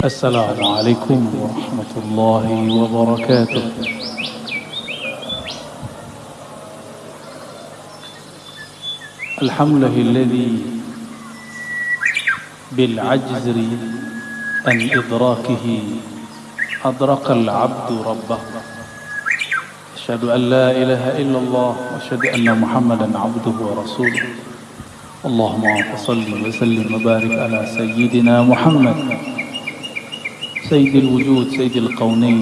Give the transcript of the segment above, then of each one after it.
السلام عليكم ورحمة الله وبركاته. الحمد لله الذي بالعجز عن إدراكه أدرك العبد ربه. أشهد أن لا إله إلا الله وأشهد أن محمدا عبده ورسوله. اللهم صل وسلم وبارك على سيدنا محمد. سيد الوجود سيد القونين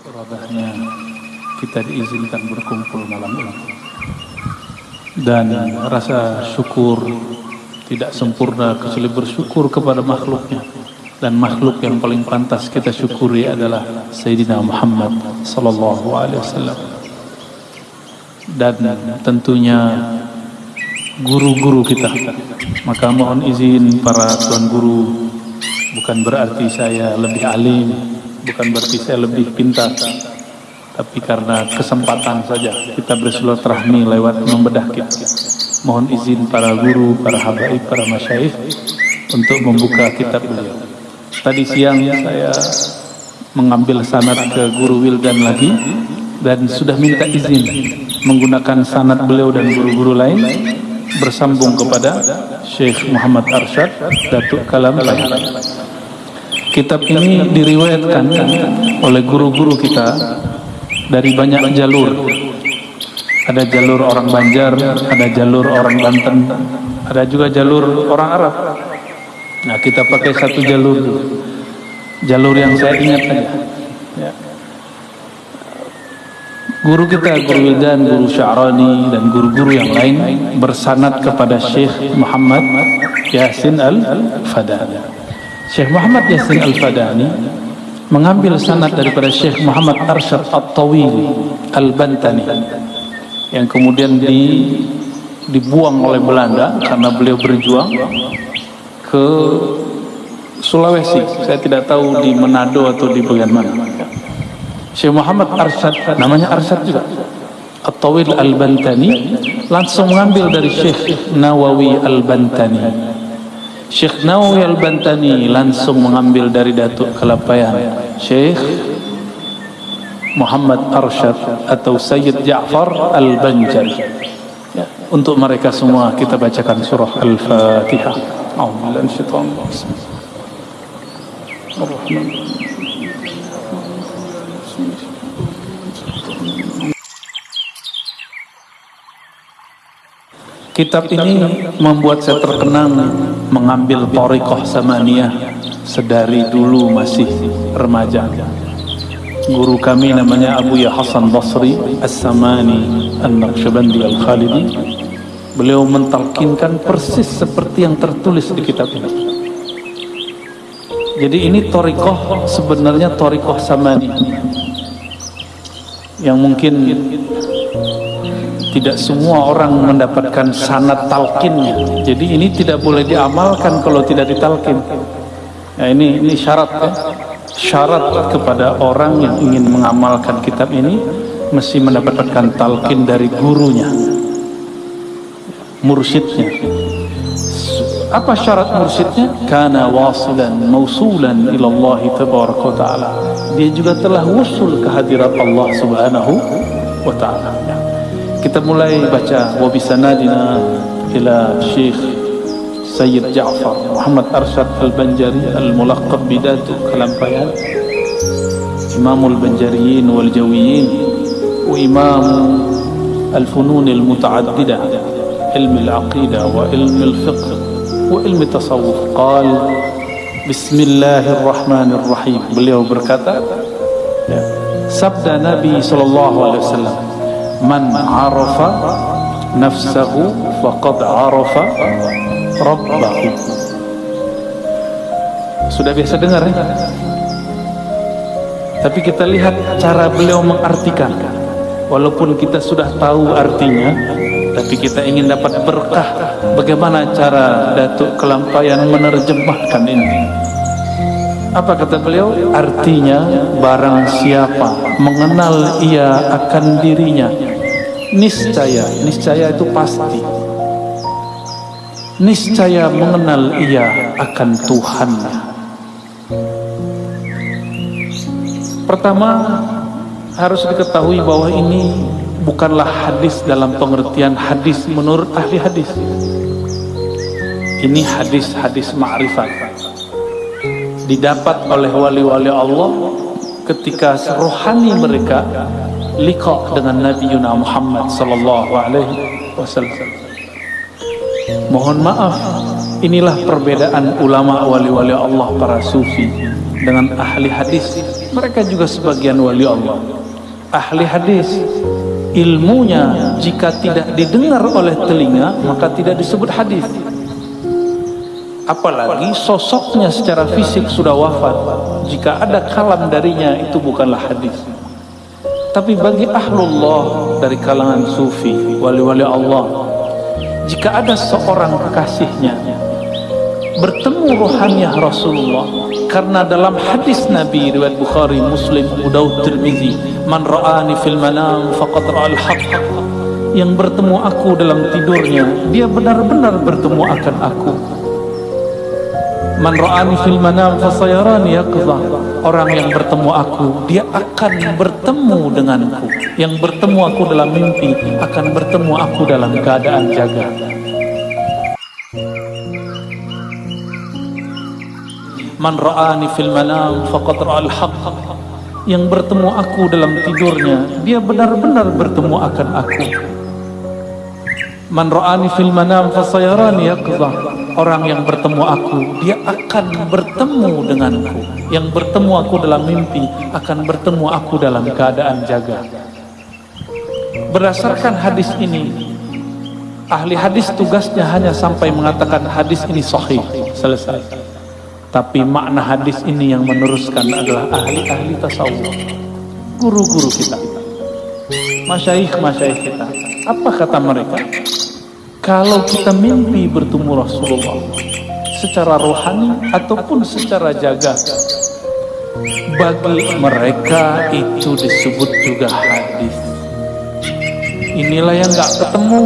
Radahnya kita diizinkan berkumpul malam ini dan rasa syukur tidak sempurna kecuali bersyukur kepada makhluknya dan makhluk yang paling pantas kita syukuri adalah Sayyidina Muhammad sallallahu alaihi wasallam dan tentunya guru-guru kita maka mohon izin para tuan guru bukan berarti saya lebih alim bukan berarti saya lebih pintar tapi karena kesempatan saja kita bersilaturahmi lewat membedah kita. Mohon izin para guru, para habaib, para masyayikh untuk membuka kitab beliau. Tadi siang saya mengambil sanad ke guru Wildan lagi dan sudah minta izin menggunakan sanad beliau dan guru-guru lain bersambung kepada Syekh Muhammad Arsyad Datuk Kalam Kitab ini diriwayatkan oleh guru-guru kita dari banyak jalur. Ada jalur orang Banjar, ada jalur orang Banten, ada juga jalur orang Arab. Nah, kita pakai satu jalur Jalur yang saya ingat. Ya. Guru kita, Guru Wildan, Guru Sya'rani dan guru-guru yang lain bersanad kepada Syekh Muhammad Yasin Al-Fadani. Syekh Muhammad Yasin Al-Fadani mengambil sanad daripada Syekh Muhammad Arsyad At-Tawil Al-Bantani yang kemudian di, dibuang oleh Belanda karena beliau berjuang ke Sulawesi. Saya tidak tahu di Manado atau di bagian mana Syekh Muhammad Arsyad namanya Arsyad juga. At-Tawil Al-Bantani langsung mengambil dari Syekh Nawawi Al-Bantani. Syekh Nawawi Al-Bantani langsung mengambil dari Datuk Kelapayan Syekh Muhammad Arsyad atau Sayyid Ja'far Al-Banjari untuk mereka semua kita bacakan surah Al-Fatihah Kitab ini membuat saya terkenang mengambil torikoh samaniyah sedari dulu masih remaja. Guru kami namanya Abu Ya Hasan Basri As-Samani An-Naqsyabandi Al-Khalidi. Beliau mentalkinkan persis seperti yang tertulis di kitab ini. Jadi ini torikoh sebenarnya torikoh samani yang mungkin tidak semua orang mendapatkan sanat talkinnya jadi ini tidak boleh diamalkan kalau tidak ditalkin nah, ini ini syarat ya syarat kepada orang yang ingin mengamalkan kitab ini mesti mendapatkan talkin dari gurunya mursyidnya. Apa syarat mursyidnya? Karena wasilan mausulan ilallah tabaraka ta'ala. Dia juga telah wusul kehadirat Allah subhanahu wa ta'ala. Kita mulai baca wa bisanadina ila Syekh Sayyid Ja'far Muhammad Arsyad Al-Banjari Al-Mulaqab Bidatu Kalampayan Imamul Banjariyin wal Jawiyin wa Imam Al-Funun Al-Muta'addidah ilmu al-aqidah wa ilmu al-fiqh wa ilmu tasawuf qal Bismillahirrahmanirrahim beliau berkata ya, sabda Nabi sallallahu alaihi wasallam man arafa nafsahu faqad arafa rabbahu sudah biasa dengar ya? Tapi kita lihat cara beliau mengartikan. Walaupun kita sudah tahu artinya tapi kita ingin dapat berkah bagaimana cara Datuk Kelampayan menerjemahkan ini. Apa kata beliau? Artinya barang siapa mengenal ia akan dirinya niscaya, niscaya itu pasti. Niscaya mengenal ia akan Tuhan. Pertama harus diketahui bahwa ini bukanlah hadis dalam pengertian hadis menurut ahli hadis. Ini hadis-hadis ma'rifat didapat oleh wali-wali Allah ketika rohani mereka liqa dengan Nabi Yuna Muhammad sallallahu alaihi wasallam. Mohon maaf, inilah perbedaan ulama wali-wali Allah para sufi dengan ahli hadis. Mereka juga sebagian wali Allah. Ahli hadis ilmunya jika tidak didengar oleh telinga maka tidak disebut hadis apalagi sosoknya secara fisik sudah wafat jika ada kalam darinya itu bukanlah hadis tapi bagi ahlullah dari kalangan sufi wali-wali Allah jika ada seorang kekasihnya bertemu rohaniah Rasulullah karena dalam hadis Nabi riwayat Bukhari Muslim Abu Daud Tirmizi man ra'ani fil manam faqad ra'al haqq yang bertemu aku dalam tidurnya dia benar-benar bertemu akan aku Man ra'ani fil manam fasayarani yaqdha. Orang yang bertemu aku, dia akan bertemu denganku. Yang bertemu aku dalam mimpi akan bertemu aku dalam keadaan jaga. Man ra'ani fil manam faqad ra'al haqq. Yang bertemu aku dalam tidurnya, dia benar-benar bertemu akan aku. Man ra'ani fil manam fasayarani yaqdha orang yang bertemu aku dia akan bertemu denganku. Yang bertemu aku dalam mimpi akan bertemu aku dalam keadaan jaga. Berdasarkan hadis ini ahli hadis tugasnya hanya sampai mengatakan hadis ini sahih selesai. Tapi makna hadis ini yang meneruskan adalah ahli-ahli tasawuf guru-guru kita masyaikh-masyaikh kita. Apa kata mereka kalau kita mimpi bertemu Rasulullah secara rohani ataupun secara jaga bagi mereka itu disebut juga hadis. Inilah yang gak ketemu.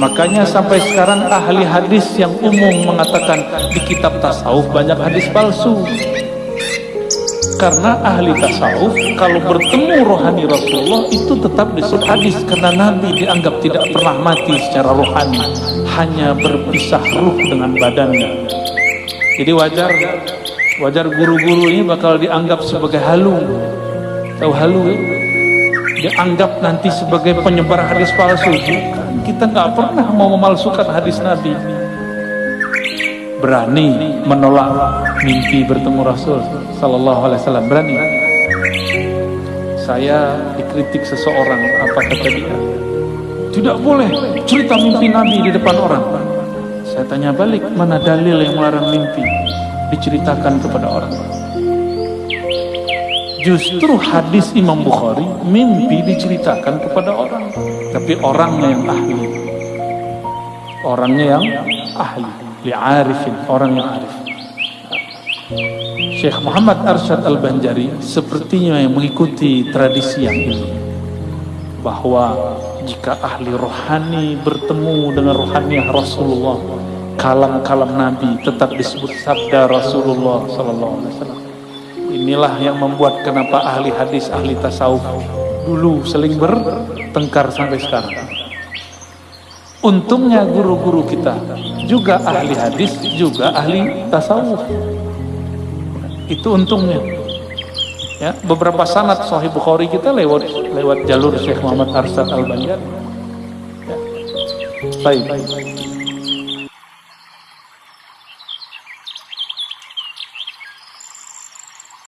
Makanya sampai sekarang ahli hadis yang umum mengatakan di kitab tasawuf banyak hadis palsu karena ahli tasawuf kalau bertemu rohani Rasulullah itu tetap disebut hadis. Karena Nabi dianggap tidak pernah mati secara rohani. Hanya berpisah ruh dengan badannya. Jadi wajar wajar guru-guru ini bakal dianggap sebagai halu. Tahu halu ya? dianggap nanti sebagai penyebar hadis palsu. Kita nggak pernah mau memalsukan hadis Nabi. Berani menolak mimpi bertemu Rasul Sallallahu Alaihi Wasallam. Berani? Saya dikritik seseorang. Apa kata dia? Tidak boleh. Cerita mimpi Nabi di depan orang. Saya tanya balik mana dalil yang melarang mimpi? Diceritakan kepada orang. Justru hadis Imam Bukhari mimpi diceritakan kepada orang. Tapi orangnya yang ahli. Orangnya yang ahli. Li'arifin. Orang yang arif Syekh Muhammad Arsyad Al-Banjari sepertinya yang mengikuti tradisi yang ini bahwa jika ahli rohani bertemu dengan rohani Rasulullah kalam-kalam Nabi tetap disebut sabda Rasulullah Sallallahu Alaihi Wasallam inilah yang membuat kenapa ahli hadis ahli tasawuf dulu seling bertengkar sampai sekarang Untungnya guru-guru kita juga ahli hadis, juga ahli tasawuf. Itu untungnya. Ya, beberapa sanad Sahih Bukhari kita lewat lewat jalur Syekh Muhammad Arsad Al-Banjar. Ya. Baik.